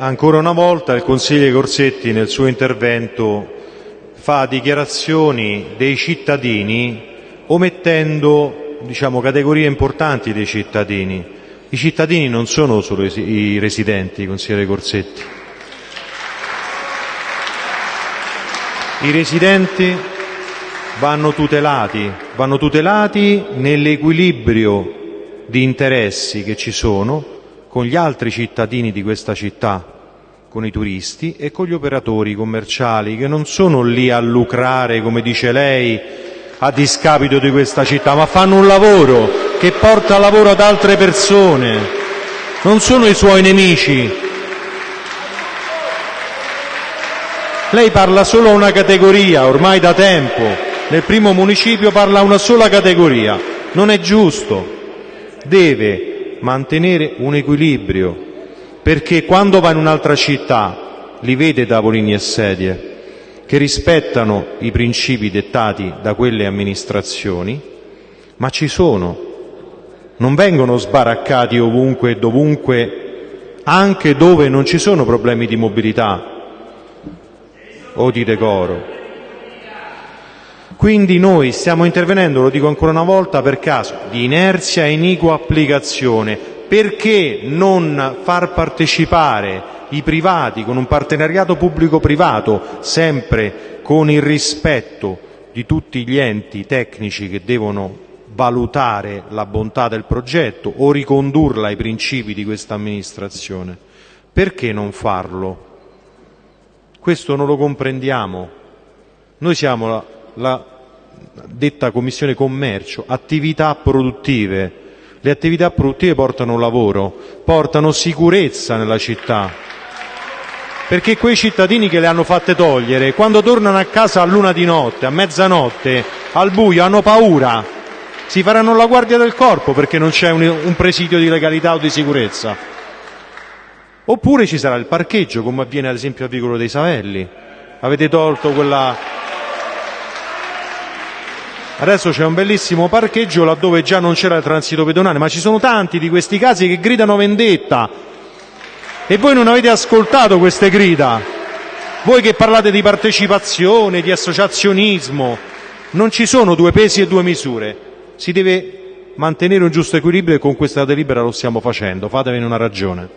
Ancora una volta il consigliere Corsetti nel suo intervento fa dichiarazioni dei cittadini omettendo diciamo, categorie importanti dei cittadini. I cittadini non sono solo i residenti, consigliere Corsetti. I residenti vanno tutelati, vanno tutelati nell'equilibrio di interessi che ci sono con gli altri cittadini di questa città, con i turisti e con gli operatori commerciali che non sono lì a lucrare, come dice lei, a discapito di questa città, ma fanno un lavoro che porta lavoro ad altre persone, non sono i suoi nemici. Lei parla solo a una categoria, ormai da tempo, nel primo municipio parla a una sola categoria, non è giusto, deve mantenere un equilibrio, perché quando va in un'altra città li vede tavolini e sedie che rispettano i principi dettati da quelle amministrazioni, ma ci sono, non vengono sbaraccati ovunque e dovunque, anche dove non ci sono problemi di mobilità o di decoro. Quindi noi stiamo intervenendo, lo dico ancora una volta, per caso di inerzia e iniqua applicazione. Perché non far partecipare i privati con un partenariato pubblico-privato, sempre con il rispetto di tutti gli enti tecnici che devono valutare la bontà del progetto o ricondurla ai principi di questa amministrazione? Perché non farlo? Questo non lo comprendiamo. Noi siamo la, detta Commissione Commercio, attività produttive. Le attività produttive portano lavoro, portano sicurezza nella città. Perché quei cittadini che le hanno fatte togliere, quando tornano a casa a luna di notte, a mezzanotte, al buio, hanno paura. Si faranno la guardia del corpo perché non c'è un, un presidio di legalità o di sicurezza. Oppure ci sarà il parcheggio, come avviene ad esempio a Vicolo dei Savelli. Avete tolto quella Adesso c'è un bellissimo parcheggio laddove già non c'era il transito pedonale, ma ci sono tanti di questi casi che gridano vendetta. E voi non avete ascoltato queste grida. Voi che parlate di partecipazione, di associazionismo, non ci sono due pesi e due misure. Si deve mantenere un giusto equilibrio e con questa delibera lo stiamo facendo. Fatevene una ragione.